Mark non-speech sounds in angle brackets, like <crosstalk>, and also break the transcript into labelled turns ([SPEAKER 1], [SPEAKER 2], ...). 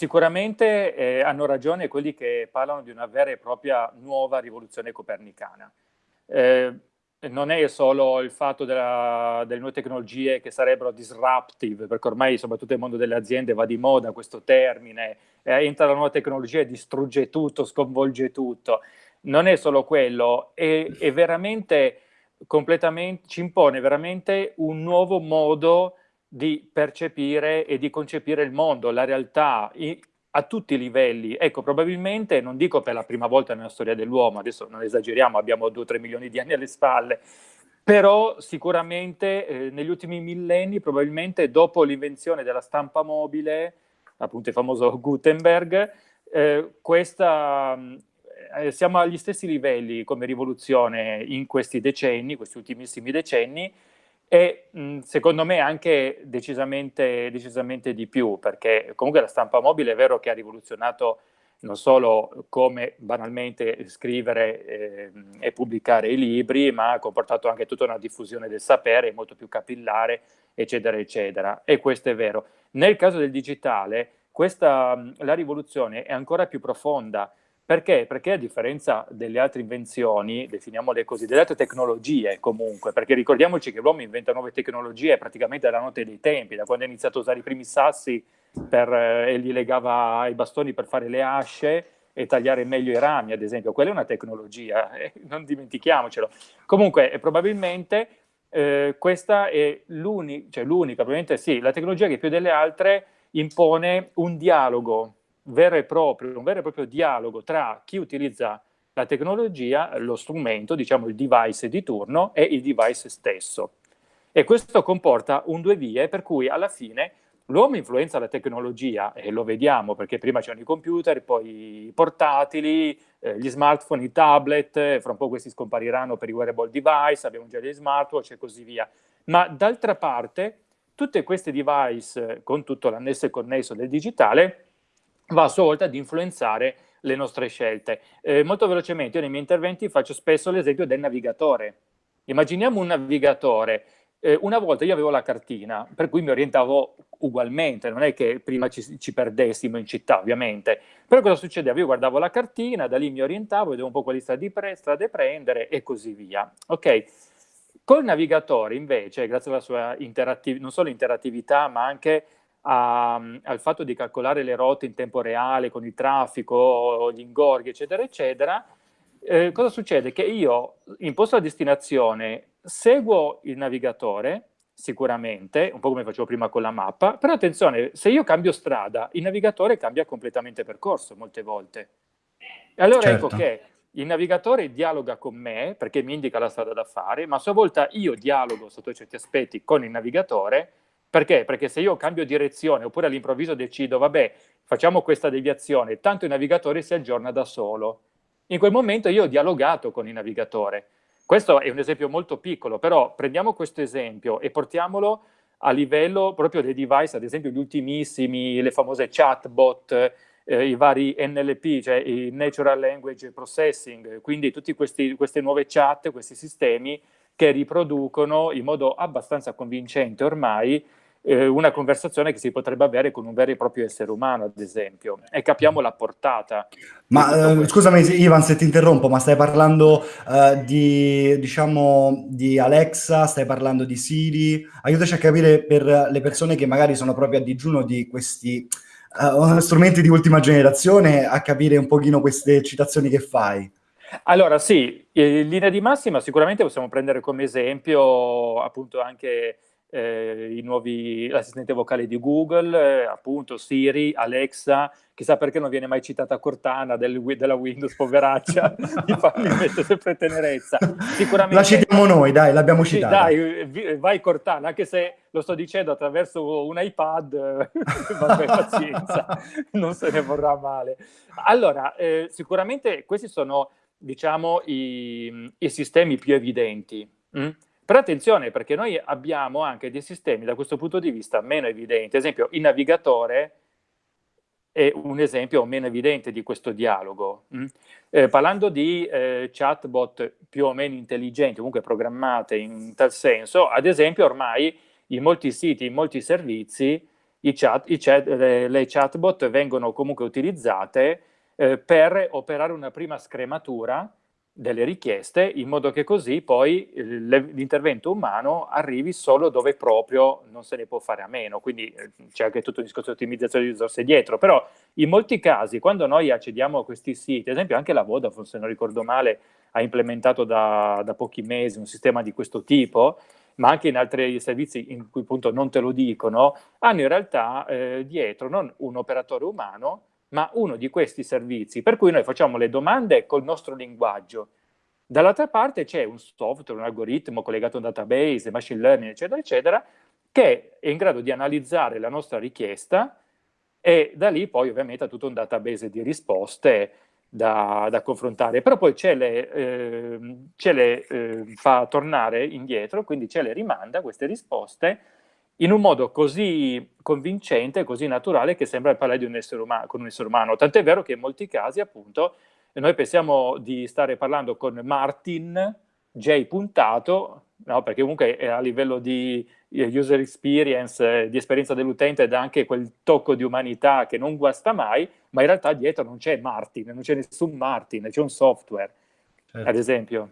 [SPEAKER 1] sicuramente eh, hanno ragione quelli che parlano di una vera e propria nuova rivoluzione copernicana. Eh, non è solo il fatto della, delle nuove tecnologie che sarebbero disruptive, perché ormai soprattutto nel mondo delle aziende va di moda questo termine, eh, entra la nuova tecnologia e distrugge tutto, sconvolge tutto. Non è solo quello, è, è veramente completamente, ci impone veramente un nuovo modo di percepire e di concepire il mondo, la realtà, a tutti i livelli. Ecco, probabilmente, non dico per la prima volta nella storia dell'uomo, adesso non esageriamo, abbiamo 2-3 milioni di anni alle spalle, però sicuramente eh, negli ultimi millenni, probabilmente dopo l'invenzione della stampa mobile, appunto il famoso <laughs> Gutenberg, eh, questa, eh, siamo agli stessi livelli come rivoluzione in questi decenni, questi ultimissimi decenni, e secondo me anche decisamente, decisamente di più, perché comunque la stampa mobile è vero che ha rivoluzionato non solo come banalmente scrivere eh, e pubblicare i libri, ma ha comportato anche tutta una diffusione del sapere molto più capillare, eccetera, eccetera. E questo è vero. Nel caso del digitale, questa, la rivoluzione è ancora più profonda, perché? Perché a differenza delle altre invenzioni, definiamole così, delle altre tecnologie comunque, perché ricordiamoci che l'uomo inventa nuove tecnologie praticamente dalla notte dei tempi, da quando ha iniziato a usare i primi sassi per, eh, e gli legava i bastoni per fare le asce e tagliare meglio i rami, ad esempio. Quella è una tecnologia, eh, non dimentichiamocelo. Comunque, eh, probabilmente eh, questa è l'unica, cioè l'unica, probabilmente sì, la tecnologia che più delle altre impone un dialogo vero e proprio, un vero e proprio dialogo tra chi utilizza la tecnologia, lo strumento, diciamo il device di turno e il device stesso. E questo comporta un due vie per cui alla fine l'uomo influenza la tecnologia e lo vediamo perché prima c'erano i computer, poi i portatili, eh, gli smartphone, i tablet, fra un po' questi scompariranno per i wearable device, abbiamo già gli smartwatch e così via. Ma d'altra parte tutte queste device con tutto l'annesso e connesso del digitale va a sua volta ad influenzare le nostre scelte. Eh, molto velocemente, io nei miei interventi faccio spesso l'esempio del navigatore. Immaginiamo un navigatore. Eh, una volta io avevo la cartina, per cui mi orientavo ugualmente, non è che prima ci, ci perdessimo in città, ovviamente. Però cosa succedeva? Io guardavo la cartina, da lì mi orientavo, vedevo un po' quali strade, pre strade prendere e così via. Ok? Col navigatore, invece, grazie alla sua interattività, non solo interattività, ma anche a, al fatto di calcolare le rotte in tempo reale con il traffico, gli ingorghi, eccetera, eccetera, eh, cosa succede? Che io imposto la destinazione, seguo il navigatore, sicuramente, un po' come facevo prima con la mappa, però attenzione, se io cambio strada, il navigatore cambia completamente percorso molte volte. E allora ecco certo. ecco che il navigatore dialoga con me, perché mi indica la strada da fare, ma a sua volta io dialogo sotto certi aspetti con il navigatore, perché? Perché se io cambio direzione oppure all'improvviso decido, vabbè, facciamo questa deviazione, tanto il navigatore si aggiorna da solo. In quel momento io ho dialogato con il navigatore. Questo è un esempio molto piccolo, però prendiamo questo esempio e portiamolo a livello proprio dei device, ad esempio gli ultimissimi, le famose chatbot, eh, i vari NLP, cioè i Natural Language Processing, quindi tutte queste nuove chat, questi sistemi che riproducono in modo abbastanza convincente ormai eh, una conversazione che si potrebbe avere con un vero e proprio essere umano, ad esempio, e capiamo la portata.
[SPEAKER 2] Ma eh, scusami Ivan se ti interrompo, ma stai parlando eh, di, diciamo, di Alexa, stai parlando di Siri? Aiutaci a capire per le persone che magari sono proprio a digiuno di questi uh, <laughs> strumenti di ultima generazione, a capire un pochino queste citazioni che fai.
[SPEAKER 1] Allora sì, in linea di massima sicuramente possiamo prendere come esempio appunto anche eh, l'assistente vocale di Google, eh, appunto Siri, Alexa, chissà perché non viene mai citata Cortana del, della Windows, poveraccia, <laughs> mi, fa, mi mette sempre tenerezza.
[SPEAKER 2] Sicuramente, la citiamo noi, dai, l'abbiamo citata.
[SPEAKER 1] Dai, vai Cortana, anche se lo sto dicendo attraverso un iPad, <laughs> vabbè, pazienza, <laughs> non se ne vorrà male. Allora, eh, sicuramente questi sono, diciamo, i, i sistemi più evidenti. Mh? Però attenzione, perché noi abbiamo anche dei sistemi da questo punto di vista meno evidenti. Ad esempio, il navigatore è un esempio meno evidente di questo dialogo. Mm? Eh, parlando di eh, chatbot più o meno intelligenti, comunque programmate in tal senso, ad esempio ormai in molti siti, in molti servizi, chat, chat, le, le, chatbot vengono comunque utilizzate eh, per operare una prima scrematura delle richieste in modo che così poi l'intervento umano arrivi solo dove proprio non se ne può fare a meno, quindi eh, c'è anche tutto il discorso di ottimizzazione di risorse dietro, però in molti casi quando noi accediamo a questi siti, ad esempio anche la Vodafone se non ricordo male ha implementato da, da pochi mesi un sistema di questo tipo, ma anche in altri servizi in cui appunto non te lo dicono, hanno in realtà eh, dietro non un operatore umano, ma uno di questi servizi, per cui noi facciamo le domande col nostro linguaggio. Dall'altra parte c'è un software, un algoritmo collegato a un database, machine learning, eccetera, eccetera, che è in grado di analizzare la nostra richiesta e da lì poi ovviamente ha tutto un database di risposte da, da confrontare, però poi ce le, eh, ce le eh, fa tornare indietro, quindi ce le rimanda queste risposte in un modo così convincente, così naturale che sembra parlare di un essere umano, con un essere umano. Tant'è vero che in molti casi, appunto, noi pensiamo di stare parlando con Martin J puntato, no? perché comunque a livello di eh, user experience, di esperienza dell'utente dà anche quel tocco di umanità che non guasta mai, ma in realtà dietro non c'è Martin, non c'è nessun Martin, c'è un software, certo. ad esempio.